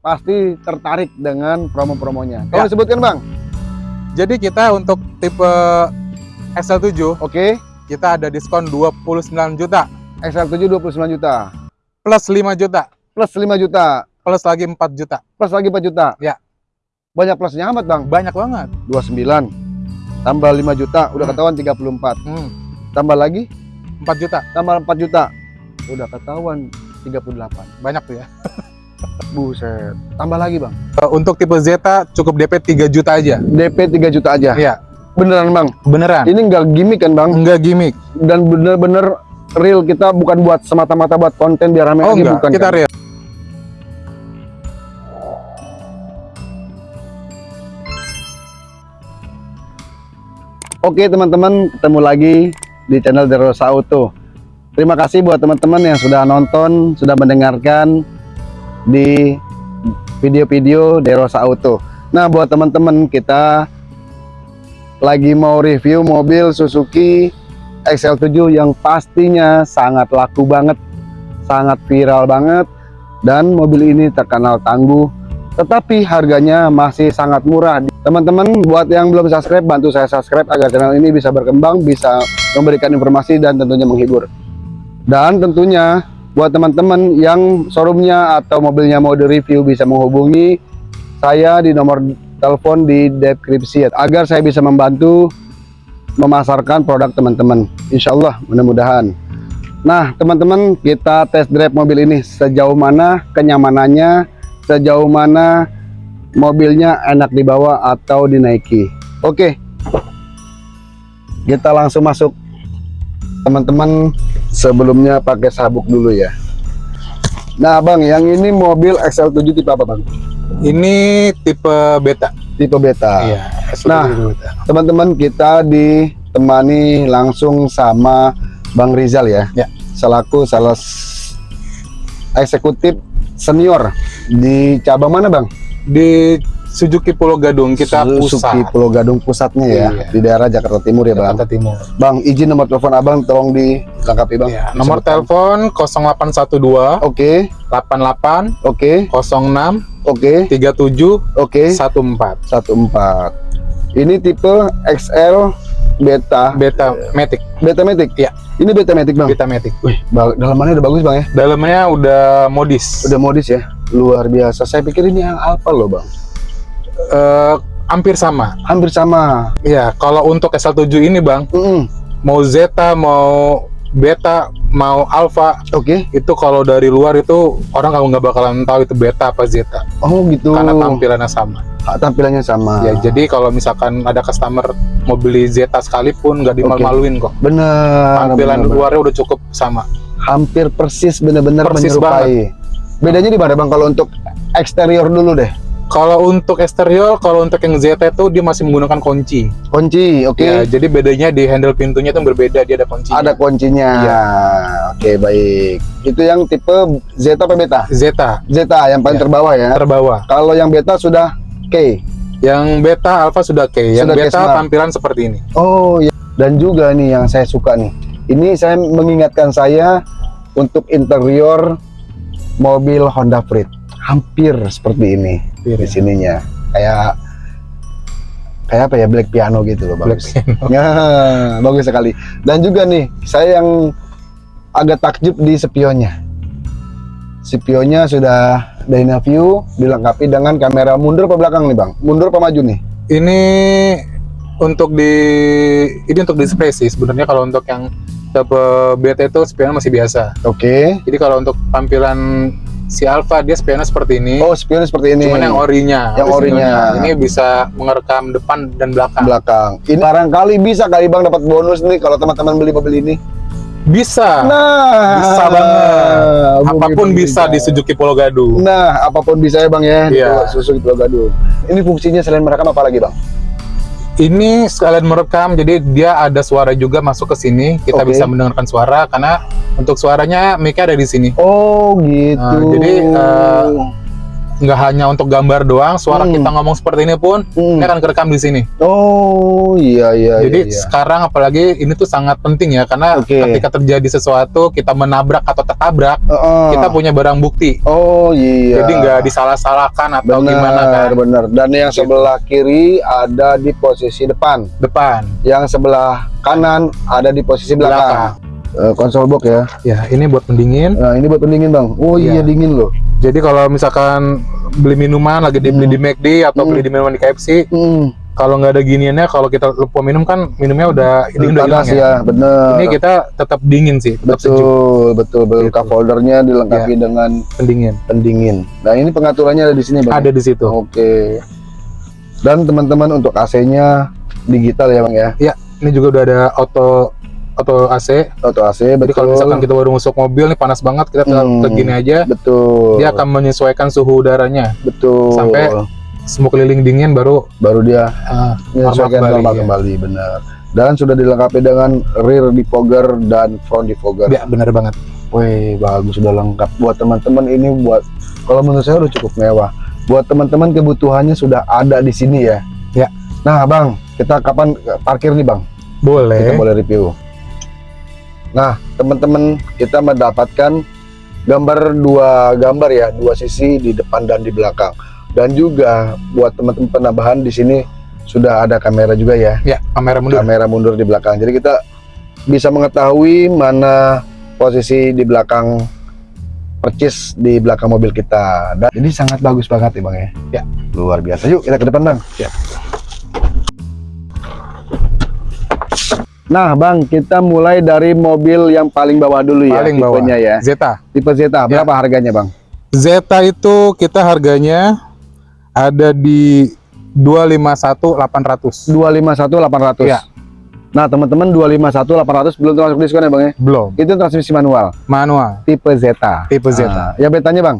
pasti tertarik dengan promo-promonya. Tolong Ya. disebutkan bang. Jadi kita untuk tipe XL7 Oke, kita ada diskon 29 juta XL7 29 juta, plus 5 juta plus 5 juta, plus lagi 4 juta. plus lagi 4 juta. Ya. Banyak plusnya amat bang. Banyak banget. 29 tambah 5 juta, udah Hmm. ketahuan 34. Hmm, Tambah lagi, 4 juta. tambah 4 juta, udah ketahuan 38. Banyak tuh ya. Buset. Tambah lagi bang. Eh, Untuk tipe Zeta cukup DP 3 juta aja. DP 3 juta aja. Iya, Beneran bang. beneran. Ini nggak gimmick kan bang? Enggak gimmick. Dan bener-bener real kita bukan buat semata-mata buat konten biar rame Oh lagi enggak, bukan. kita kan? real. Oke teman-teman, ketemu lagi di channel Derosa Auto. Terima kasih buat teman-teman yang sudah nonton, sudah mendengarkan di video-video Derosa Auto. Nah, buat teman-teman kita lagi mau review mobil Suzuki XL7 yang pastinya sangat laku banget, sangat viral banget dan mobil ini terkenal tangguh tetapi harganya masih sangat murah. Teman-teman buat yang belum subscribe, bantu saya subscribe agar channel ini bisa berkembang, bisa memberikan informasi dan tentunya menghibur. Dan tentunya buat teman-teman yang showroomnya atau mobilnya mau direview bisa menghubungi saya di nomor telepon di deskripsi agar saya bisa membantu memasarkan produk teman-teman. Insya Allah mudah-mudahan. Nah teman-teman kita test drive mobil ini sejauh mana kenyamanannya, sejauh mana mobilnya enak dibawa atau dinaiki. Oke, kita langsung masuk. Teman-teman sebelumnya pakai sabuk dulu ya. Nah bang, yang ini mobil XL7 tipe apa bang? Ini tipe beta. Tipe beta. Iya. Nah. Teman-teman kita ditemani langsung sama Bang Rizal ya. Ya. Selaku salah eksekutif senior di cabang mana bang? di Suzuki Pulau Gadung kita Suzuki pusat Pulau Gadung pusatnya ya Iya. di daerah Jakarta Timur ya bang. Jakarta Timur. Bang izin nomor telepon abang tolong dilengkapi bang. Iya, nomor telepon 0812 Oke 88 oke 06 oke 37 oke 14 satu empat. Ini tipe XL beta Beta Matic, beta matic. Iya. Ini beta matic bang. Beta Matic. Wih, dalamannya udah bagus bang ya. Dalamnya udah modis. Udah modis ya, luar biasa. Saya pikir ini yang Alfa loh bang. Eh, hampir sama. Hampir sama. Iya, kalau untuk SL7 ini, Bang, Mm-mm. mau Zeta, mau Beta, mau Alpha, Oke. itu kalau dari luar itu orang kalau nggak bakalan tahu itu Beta apa Zeta Oh gitu. karena tampilannya sama. Ah, tampilannya sama. Ya, jadi kalau misalkan ada customer mau beli Zeta sekalipun nggak dimalu-maluin kok. bener. Tampilan bener, bener. luarnya udah cukup sama. hampir persis bener-bener menyerupai. Bedanya di mana bang? Kalau untuk eksterior dulu deh. Kalau untuk eksterior, kalau untuk yang Zeta itu dia masih menggunakan kunci. Kunci, oke. Ya, jadi bedanya di handle pintunya itu berbeda, dia ada kunci. Ada kuncinya. Iya. Oke baik. Itu yang tipe Zeta apa Beta? Zeta Zeta yang paling Iya. terbawah ya. terbawah. Kalau yang Beta sudah K. Yang Beta Alpha sudah K, yang Sudah K Beta Smart. tampilan seperti ini. Oh ya. Dan juga nih yang saya suka nih. Ini saya mengingatkan saya untuk interior mobil Honda Freed. Hampir seperti ini di sininya. Kayak kayak apa ya black piano gitu loh Black bagus. Ya, bagus sekali. Dan juga nih, saya yang agak takjub di spionnya. Spionnya sudah Dynaview dilengkapi dengan kamera mundur apa belakang nih, Bang? Mundur apa maju nih? Ini untuk di ini untuk display sih sebenarnya kalau untuk yang tipe beta itu spionnya masih biasa. Oke. Jadi kalau untuk tampilan si Alpha dia spionnya seperti ini. Oh, spionnya seperti ini. Cuman yang orinya, Yang orinya. Ini bisa mengerekam depan dan belakang. belakang. Ini barangkali bisa kali Bang dapat bonus nih kalau teman-teman beli mobil ini. Bisa. Nah, bisa banget. Apa pun bisa di Suzuki Pulau Gadung. Nah, apa pun bisa ya Bang ya. di Iya. Suzuki Pulau Gadung. Ini fungsinya selain merekam apa lagi Bang? Ini sekalian merekam, jadi dia ada suara juga masuk ke sini. Kita Oke. bisa mendengarkan suara karena untuk suaranya mic ada di sini. Oh gitu. Nah, jadi, eh, nggak hanya untuk gambar doang, suara Hmm. kita ngomong seperti ini pun Hmm. ini akan kerekam di sini. Oh iya iya. Jadi iya, iya. sekarang apalagi ini tuh sangat penting ya karena Oke. ketika terjadi sesuatu kita menabrak atau tertabrak, Heeh. kita punya barang bukti. Oh iya. Jadi nggak disalah-salahkan atau benar, gimana kan benar. Dan yang Gitu. sebelah kiri ada di posisi depan, depan. yang sebelah kanan ada di posisi belakang. Eh, konsol box ya. Ya, ini buat pendingin. Nah, ini buat pendingin, Bang. Oh iya, Iya. dingin loh. Jadi kalau misalkan beli minuman lagi dibeli Hmm. di McD atau Hmm. beli di minuman di KFC, Hmm. kalau nggak ada giniannya, kalau kita lupa minum kan minumnya udah ini udah hilang ya. ya, bener. Ini kita tetap dingin sih, tetap sejuk betul, betul, betul. Gitu. Cup holdernya dilengkapi dengan pendingin. pendingin. Nah, ini pengaturannya ada di sini, Bang. Ada di situ. Oke. Dan teman-teman untuk AC-nya digital ya, Bang ya. Ini juga udah ada auto auto AC. Auto AC, Jadi betul. kalau misalkan kita baru masuk mobil nih panas banget, kita tinggal Hmm. gini aja, betul. dia akan menyesuaikan suhu udaranya. betul. sampai Semua keliling dingin baru baru dia uh, menyesuaikan kembali, normal ya. kembali, benar. Dan sudah dilengkapi dengan rear defogger dan front defogger. ya bener banget. Wih, bagus sudah lengkap buat teman-teman ini buat kalau menurut saya udah cukup mewah. Buat teman-teman kebutuhannya sudah ada di sini ya. Ya. Nah, Bang, kita kapan parkir nih, Bang? Kita Boleh. boleh review. Nah, teman-teman, kita mendapatkan gambar dua gambar ya, dua sisi di depan dan di belakang. Dan juga buat teman-teman penambahan di sini sudah ada kamera juga ya, Ya, kamera mundur. kamera mundur di belakang. Jadi kita bisa mengetahui mana posisi di belakang percis di belakang mobil kita. Dan ini sangat bagus banget ya, Bang ya. Ya. Luar biasa. Yuk, kita ke depan, Bang. Ya. Nah, Bang, kita mulai dari mobil yang paling bawah dulu ya, Paling bawah. tipenya ya. Zeta. Tipe Zeta, Ya. berapa harganya, Bang? Zeta itu kita harganya ada di 251.800. 251.800. Ya. Nah, teman-teman 251.800 belum termasuk diskon ya, Bang ya? Belum. Itu transmisi manual, Manual. tipe Zeta. Tipe Zeta. Nah, ya betanya, Bang?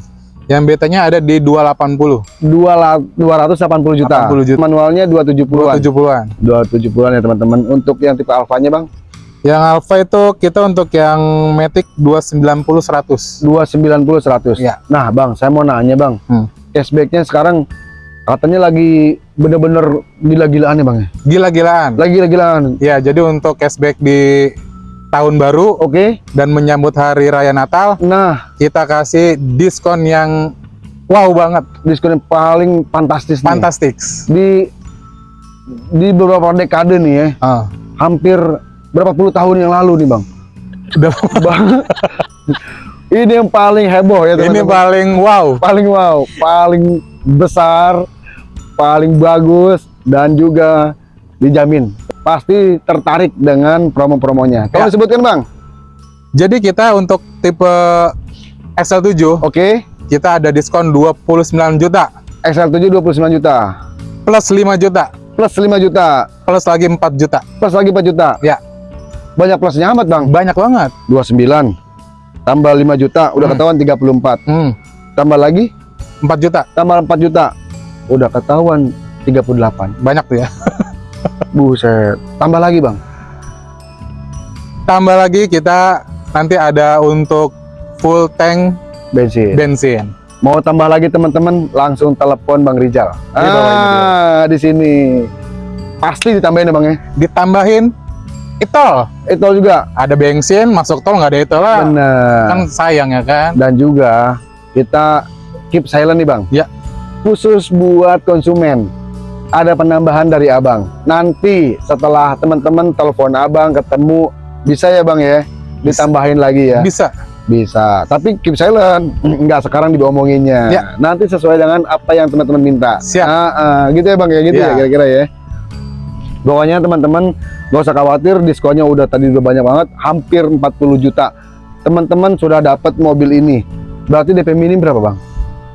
Yang betanya ada di 280. Dua la- 280 juta. 80 juta. Manualnya 270-an. 270-an. 270-an ya, teman-teman. Untuk yang tipe Alfanya, Bang? Yang Alfa itu kita untuk yang Matic 290 100. 290 100. Ya. Nah, Bang, saya mau nanya, Bang. Hmm. Cashback-nya sekarang katanya lagi bener-bener gila-gilaan ya, Bang ya? Gila-gilaan. Lagi gila-gilaan. Ya, jadi untuk cashback di tahun baru Oke. dan menyambut hari raya Natal, Nah, kita kasih diskon yang wow banget, diskon yang paling fantastis nih. fantastis. Di di beberapa dekade nih ya, Ah, hampir berapa puluh tahun yang lalu nih, Bang. Bang. ini yang paling heboh ya, ini teman-teman. paling wow. paling wow, paling besar, paling bagus dan juga dijamin pasti tertarik dengan promo-promonya. Tolong Ya. disebutkan bang. Jadi kita untuk tipe XL7 Oke, kita ada diskon 29 juta XL7 29 juta, plus 5 juta plus 5 juta, plus lagi 4 juta. plus lagi 4 juta. Ya. Banyak plusnya amat bang. Banyak banget. 29 tambah 5 juta, udah Hmm. ketahuan 34. Hmm, Tambah lagi, 4 juta. tambah 4 juta, udah ketahuan 38. Banyak tuh ya. Buset. Tambah lagi bang. Tambah lagi kita nanti ada untuk full tank Bensin. bensin. Mau tambah lagi teman-teman langsung telepon Bang Rizal. Di Ah, di sini. Pasti ditambahin ya Bang ya. Ditambahin itol. Itu juga. Ada bensin, masuk tol nggak ada itol lah. Benar. Kan sayang ya kan. Dan juga kita keep silent nih Bang. Ya. Khusus buat konsumen. Ada penambahan dari Abang. Nanti setelah teman-teman telepon Abang ketemu bisa ya Bang ya. Ditambahin lagi ya. Bisa. Bisa. Tapi keep silent. Enggak sekarang diomonginnya. Ya. Nanti sesuai dengan apa yang teman-teman minta. Siap. Ah, ah, gitu ya Bang ya, gitu Ya. ya kira-kira ya. Pokoknya teman-teman gak usah khawatir diskonnya udah tadi udah banyak banget, hampir 40 juta. Teman-teman sudah dapat mobil ini. Berarti DP minim berapa Bang?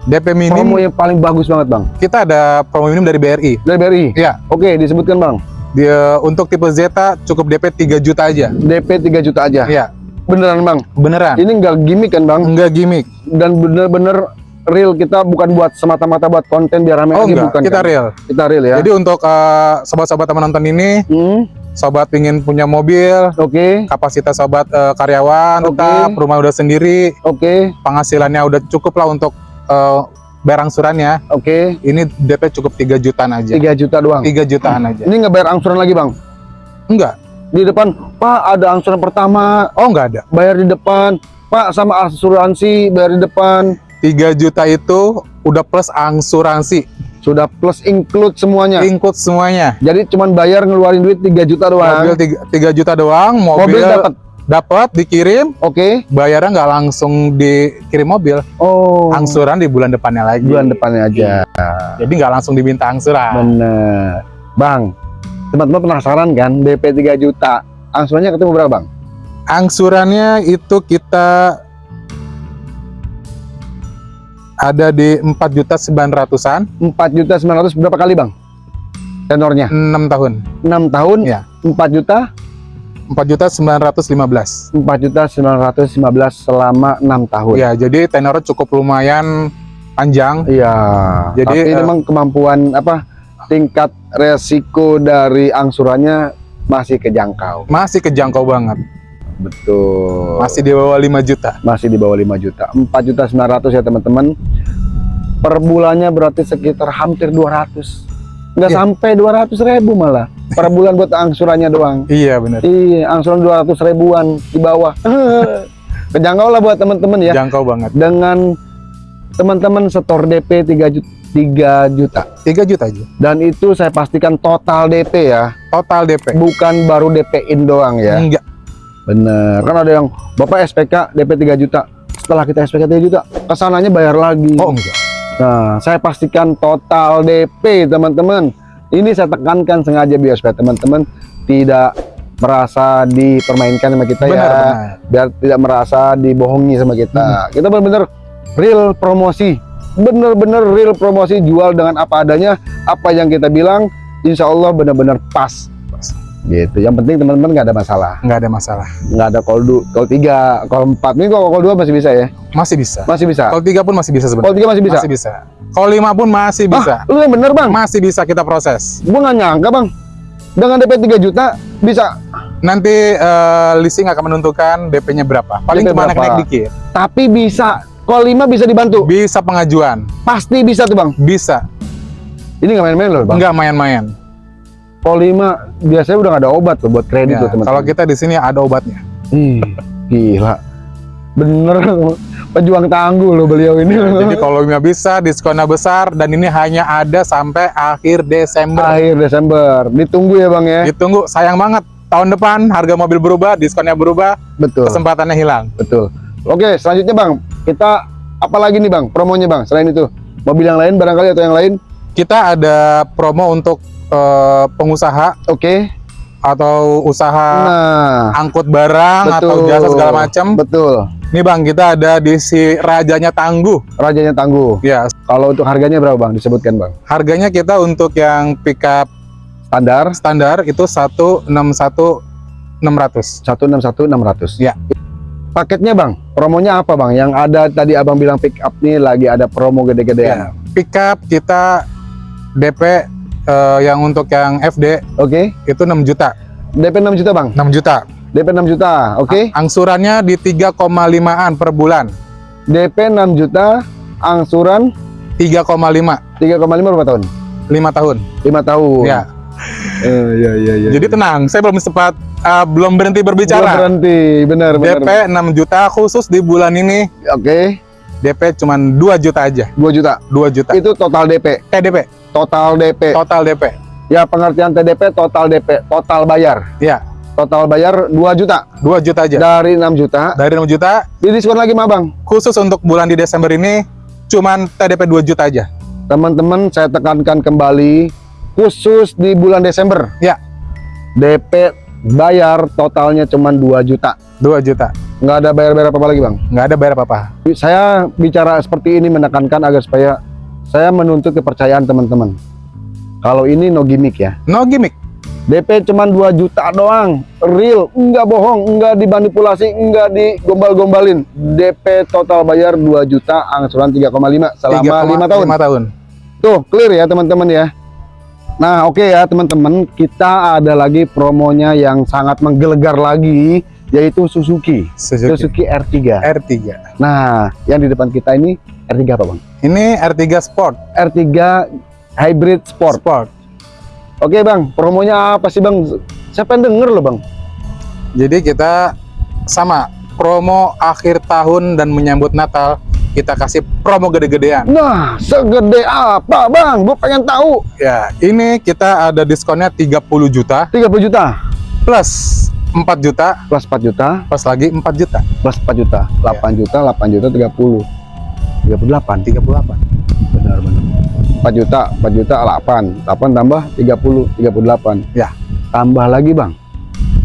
DP minim Promo yang paling bagus banget Bang. kita ada promo minim dari BRI. Dari BRI. Iya. Oke, disebutkan Bang. Dia untuk tipe Zeta cukup DP 3 juta aja. DP 3 juta aja. Iya, Beneran Bang. beneran. Ini nggak gimmick kan Bang? Enggak gimmick. Dan bener-bener real kita bukan buat semata-mata buat konten biar rame Oh lagi enggak, bukan kita kan? real. Kita real ya. Jadi untuk eh, sobat-sobat teman nonton ini, Hmm, sobat ingin punya mobil, oke. kapasitas sobat eh, karyawan Oke. tetap, rumah udah sendiri, Oke. penghasilannya udah cukup lah untuk eh, bayar angsurannya, Oke, ini DP cukup 3 jutaan aja. 3 juta doang. 3 jutaan aja. Ini nggak bayar angsuran lagi bang? Enggak. Di depan, Pak ada angsuran pertama, Oh, enggak ada. bayar di depan. Pak sama asuransi bayar di depan. 3 juta itu udah plus angsuransi, Sudah plus include semuanya. include semuanya. Jadi cuman bayar ngeluarin duit 3 juta doang. Mobil 3, juta doang, Mobil mobil, dapat. Dapat dikirim, Oke. bayarnya nggak langsung dikirim mobil, Oh. angsuran di bulan depannya lagi. bulan depannya aja. Jadi nggak langsung diminta angsuran. Bener. Bang, teman-teman penasaran kan DP 3 juta. Angsurannya ketemu berapa, Bang? Angsurannya itu kita ada di 4 juta 900-an, 4 juta 900 berapa kali, Bang? Tenornya 6 tahun. 6 tahun, Iya. 4 juta, 4 juta 915. 4 juta 915 selama 6 tahun. Ya, jadi tenornya cukup lumayan panjang. Iya. Jadi, Tapi eh, memang kemampuan apa tingkat resiko dari angsurannya masih kejangkau. Masih kejangkau banget. Betul. Masih di bawah 5 juta. masih di bawah 5 juta. 4 juta 900 ya teman-teman. Per bulannya berarti sekitar hampir 200. Nggak Iya. sampai 200 ribu malah. Per bulan buat angsurannya doang. Iya, benar. Iya, angsuran 200 ribuan di bawah. Kejangkau lah buat teman-teman ya. Jangkau banget. Dengan teman-teman setor DP 3 juta, 3 juta. 3 juta aja. Dan itu saya pastikan total DP ya. Total DP. Bukan baru DP-in doang ya. Enggak. Bener, kan ada yang Bapak SPK DP 3 juta. Setelah kita SPK 3 juta, ke sananya bayar lagi. Oh, enggak. Nah, saya pastikan total DP, teman-teman. Ini saya tekankan sengaja biar supaya teman-teman tidak merasa dipermainkan sama kita Benar, ya. benar. Biar tidak merasa dibohongi sama kita. Kita benar-benar real promosi. Bener-bener real promosi jual dengan apa adanya, apa yang kita bilang, insya Allah benar-benar pas. Gitu. Yang penting teman-teman nggak ada masalah Enggak ada masalah. nggak ada call du call 3, call 4. Ini kalau call 2 masih bisa ya? Masih bisa. Masih bisa. Kalau 3 pun masih bisa Call sebenarnya. 3 masih bisa. Masih bisa. Kalau 5 pun masih bisa. Ah, lu yang bener, Bang. Masih bisa kita proses. Gua nggak nyangka, Bang. Dengan DP 3 juta bisa. Nanti eh, leasing akan menentukan DP-nya berapa. Paling DP cuma naik-naik dikit. Tapi bisa. Call 5 bisa dibantu. Bisa pengajuan. Pasti bisa tuh, Bang. Bisa. Ini nggak main-main loh, Bang. Enggak main-main. 5 biasanya udah nggak ada obat loh buat kredit Ya, loh, teman-teman. kalau kita di sini ada obatnya. Ih, gila. Bener pejuang tangguh loh beliau ini. loh. Jadi kalau nggak bisa diskonnya besar dan ini hanya ada sampai akhir Desember. akhir Desember. Ditunggu ya, Bang ya. Ditunggu sayang banget tahun depan harga mobil berubah, diskonnya berubah, Betul. kesempatannya hilang. Betul. Oke, selanjutnya Bang, kita apa lagi nih Bang? Promonya Bang, selain itu. Mobil yang lain barangkali atau yang lain? Kita ada promo untuk eh, pengusaha Oke. atau usaha Nah, angkut barang atau betul. jasa segala macam. Betul. Nih Bang, kita ada di si rajanya tangguh. Rajanya tangguh. Ya, Kalau untuk harganya berapa Bang? Disebutkan Bang. harganya kita untuk yang pickup Standar standar itu 161.600. 161 600. Ya. Paketnya Bang, promonya apa Bang? Yang ada tadi Abang bilang pick up nih lagi ada promo gede-gedean. Ya, pickup kita DP eh, yang untuk yang FD Oke. itu 6 juta. DP 6 juta Bang. 6 juta. DP 6 juta. Oke. Angsurannya di 3,5an per bulan. DP 6 juta, angsuran 3,5 3,5 berapa tahun? 5 tahun. 5 tahun. Ya. Eh, iya iya iya. Jadi tenang, saya belum sempat eh, belum berhenti Belum berbicara. berhenti, benar benar. DP 6 juta khusus di bulan ini Oke, DP cuma 2 juta aja. 2 juta. 2 juta. Itu total DP. TDP, Total DP. total DP. Ya, pengertian TDP total DP, total bayar. Ya, Total bayar 2 juta 2 juta aja. dari 6 juta. Dari 6 juta Didiskon lagi, Mah, Bang. khusus untuk bulan di Desember ini cuman TDP 2 juta aja. Teman-teman, saya tekankan kembali khusus di bulan Desember. Ya. DP bayar totalnya cuma 2 juta. 2 juta. Nggak ada bayar-bayar apa-apa lagi, Bang. Nggak ada bayar apa-apa. Saya bicara seperti ini menekankan agar supaya saya menuntut kepercayaan teman-teman. Kalau ini no gimmick ya. No gimmick. DP cuma 2 juta doang, real, enggak bohong, enggak dimanipulasi, enggak digombal-gombalin. DP total bayar 2 juta, angsuran 3,5 selama 5 tahun. 5 tahun. Tuh, clear ya teman-teman ya. Nah, oke ya teman-teman, kita ada lagi promonya yang sangat menggelegar lagi, yaitu Suzuki. Suzuki. Suzuki R3. R3. Nah, yang di depan kita ini R3 apa, Bang? Ini R3 Sport. R3 Hybrid Sport. Sport. Oke bang, promonya apa sih bang? Siapa yang denger loh bang? Jadi kita sama promo akhir tahun dan menyambut Natal kita kasih promo gede-gedean. Nah, segede apa bang? Gue pengen tahu. Ya, ini kita ada diskonnya 30 juta 30 juta plus 4 juta plus 4 juta plus lagi 4 juta. plus 4 juta 8 juta 8 juta 30 38 38. benar benar 4 juta 4 juta 8 8 tambah 30 38 Ya. tambah lagi bang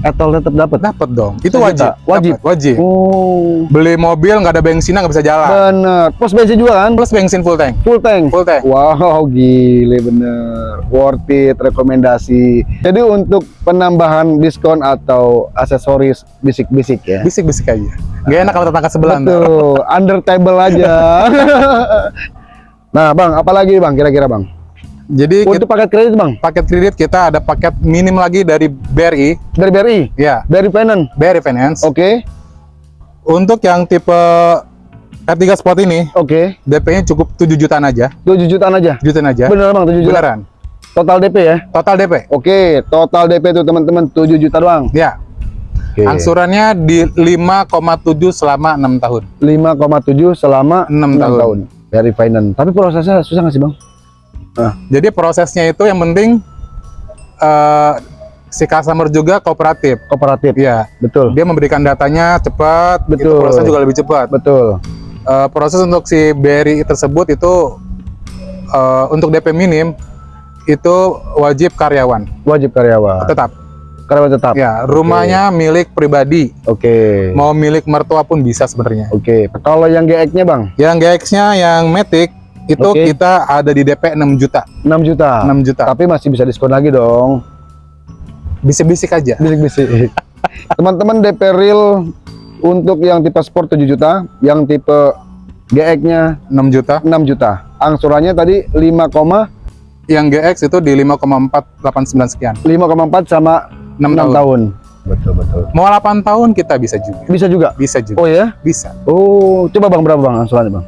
etol tetap dapat Dapat dong. Itu wajib. Wajib. Dapat, wajib. oh Beli mobil nggak ada bensin nggak bisa jalan. bener pos bensin juga kan Plus bensin full tank. full tank Full tank. wow gile bener worth it rekomendasi jadi untuk penambahan diskon atau aksesoris bisik-bisik ya Bisik-bisik aja. Gak enak kalau tetangga sebelah. Betul, under table aja. nah, Bang, apalagi Bang kira-kira Bang? Jadi kita, Untuk paket kredit Bang, paket kredit kita ada paket minim lagi dari BRI. dari BRI, Ya, dari Finance. BRI Finance. Oke, Untuk yang tipe R3 Sport ini, oke. DP-nya cukup 7 jutaan aja. 7 jutaan aja. Jutaan aja. Bener Bang, 7 juta. Beneran. Total DP ya. Total DP. Oke, total DP itu teman-teman 7 juta doang. Ya, Oke. angsurannya di 5,7 selama 6 tahun. 5,7 selama 6 6 tahun. tahun. Dari Finance. Tapi prosesnya susah nggak sih Bang? Jadi prosesnya itu yang penting eh, si customer juga kooperatif. Kooperatif. Iya, Betul. dia memberikan datanya cepat, itu Betul. prosesnya juga lebih cepat. Betul. Eh, proses untuk si BRI tersebut itu eh, untuk DP minim itu wajib karyawan Wajib karyawan. tetap. Karyawan tetap. Ya, rumahnya milik pribadi, Oke. mau milik mertua pun bisa sebenarnya. Oke. Kalau yang GX-nya Bang, Yang GX-nya yang Matic itu Oke. kita ada di DP 6 juta. 6 juta. 6 juta. Tapi masih bisa diskon lagi dong. Bisik-bisik aja. Bisik-bisik. Teman-teman DP real untuk yang tipe sport 7 juta, yang tipe GX-nya 6 juta. 6 juta. Angsurannya tadi 5,5,4 Yang GX itu di 5,489 sekian. sama 6, 6 tahun. tahun. Betul betul. Mau 8 tahun kita bisa juga. Bisa juga. Bisa juga. Oh ya? Bisa. Oh, coba Bang berapa Bang angsurannya Bang?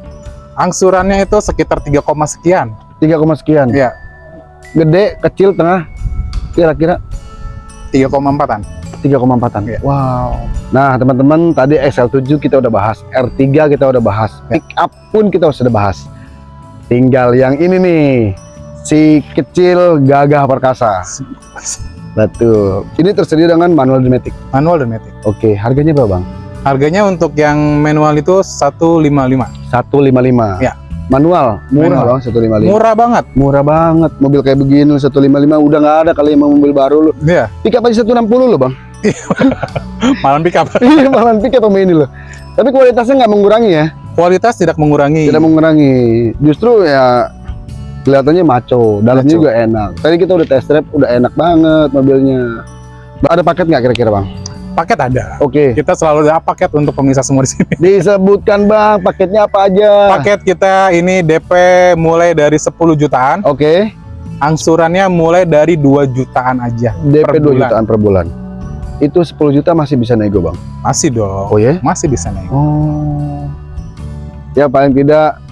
Angsurannya itu sekitar 3, sekian. 3, sekian. Ya, Gede, kecil, tengah. Kira-kira 3,4-an. 3,4an. Iya. Wow. Nah, teman-teman, tadi XL7 kita udah bahas, R3 kita udah bahas, Ya. pick up pun kita sudah bahas. Tinggal yang ini nih, si kecil gagah perkasa. Betul. Ini tersedia dengan manual Dometic. Manual dan matic. Oke, harganya berapa, Bang? Harganya untuk yang manual itu 155. 155. Ya. Manual, murah Manual. Bang, 155. Murah banget. Murah banget. Mobil kayak begini 155 udah nggak ada kali emang mobil baru lu. Iya, Pick up aja 160 loh, Bang. malam pick up. Iya, malah pick up sama ini loh. Tapi kualitasnya nggak mengurangi ya. Kualitas tidak mengurangi. tidak mengurangi justru ya kelihatannya maco dalamnya juga enak tadi kita udah test drive udah enak banget mobilnya ada paket nggak kira-kira bang Paket ada. oke Kita selalu ada paket untuk pemirsa semua di sini. disebutkan bang paketnya apa aja Paket kita ini DP mulai dari 10 jutaan, oke angsurannya mulai dari 2 jutaan aja. DP Per 2 bulan. jutaan per bulan itu 10 juta masih bisa nego bang Masih dong. oh ya Masih bisa naik. oh ya paling tidak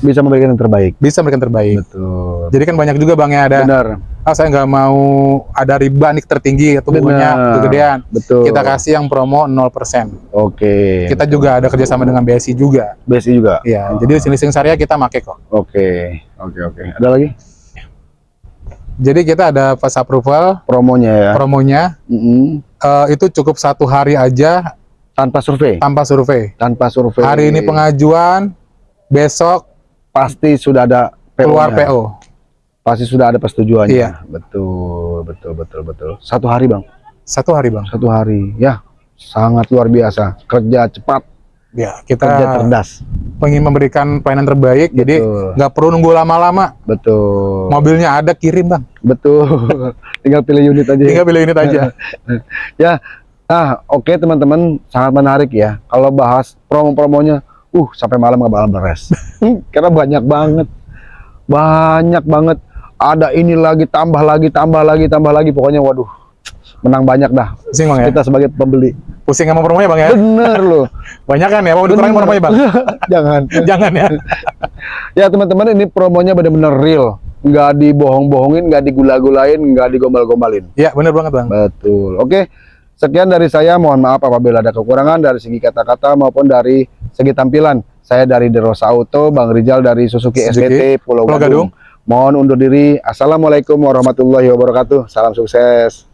bisa memberikan yang terbaik Bisa memberikan terbaik. betul Jadi kan banyak juga bang ya ada. benar Ah, saya nggak mau ada riba nih tertinggi atau Benar. kegedean. betul Kita kasih yang promo 0%. oke Kita juga ada kerjasama dengan BSI juga. besi juga Iya, jadi listing syariah kita make kok. oke oke oke ada lagi Jadi kita ada pas approval promonya ya promonya Mm-mm. eh, itu cukup satu hari aja tanpa survei tanpa survei. tanpa survei Hari ini pengajuan, besok pasti sudah ada PO keluar. PO. pasti sudah ada persetujuannya Iya. betul betul betul betul satu hari bang Satu hari bang. satu hari ya sangat luar biasa kerja cepat Ya kerja kita cerdas ingin memberikan pelayanan terbaik. Jadi betul nggak perlu nunggu lama-lama. betul Mobilnya ada kirim bang. betul tinggal pilih unit aja Tinggal pilih unit aja. ya nah oke teman-teman sangat menarik ya kalau bahas promo-promonya uh sampai malam nggak bakal beres karena banyak banget banyak banget ada ini lagi tambah lagi tambah lagi tambah lagi pokoknya waduh menang banyak dah Sing bang ya. kita sebagai pembeli Pusing sama promonya bang ya? Bener loh. Banyak kan ya? Mau Bener. promonya bang? Jangan. Jangan ya? Ya teman-teman ini promonya bener-bener real. Nggak dibohong-bohongin, nggak digula-gulain, nggak digombal-gombalin. Iya bener banget bang. Betul. Oke. Sekian dari saya. Mohon maaf apabila ada kekurangan dari segi kata-kata maupun dari segi tampilan. Saya dari Derosa Auto, Bang Rizal dari Suzuki, SBT Pulau Pulau Gadung. Mohon undur diri. Assalamualaikum warahmatullahi wabarakatuh. Salam sukses.